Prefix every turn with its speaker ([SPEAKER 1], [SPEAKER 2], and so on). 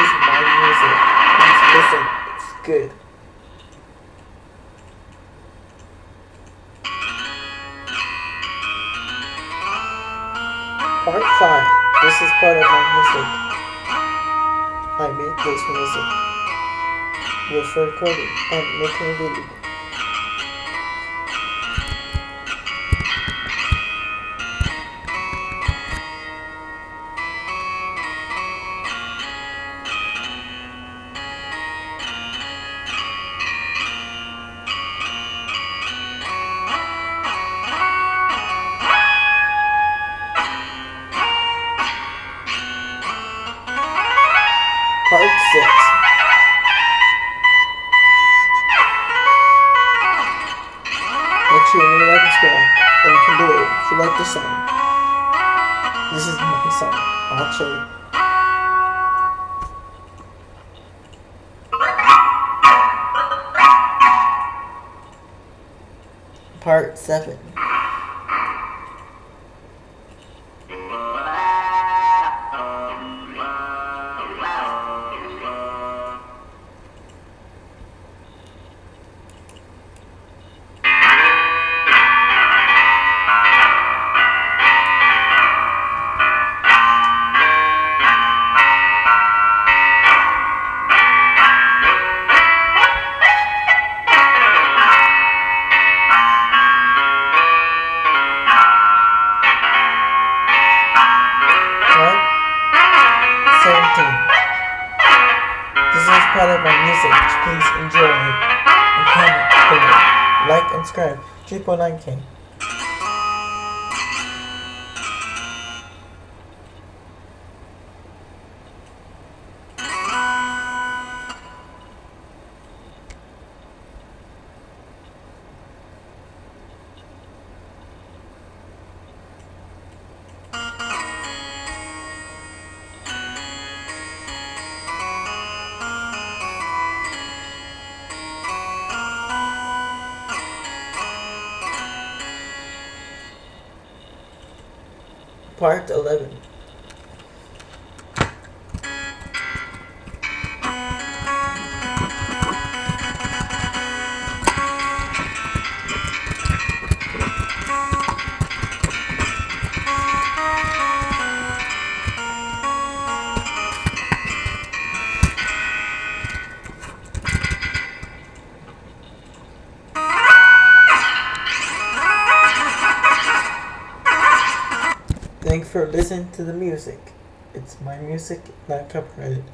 [SPEAKER 1] is my music. Please listen. It's good. Part five. This is part of my music. I made this music with recording and making video. Part 6. Next year, new life in school, and we can do it. If you like this song, this is my song. Actually. Part 7. Please enjoy and comment. Like and subscribe. 3.9k. Part 11. Thanks for listening to the music. It's my music, not copyrighted.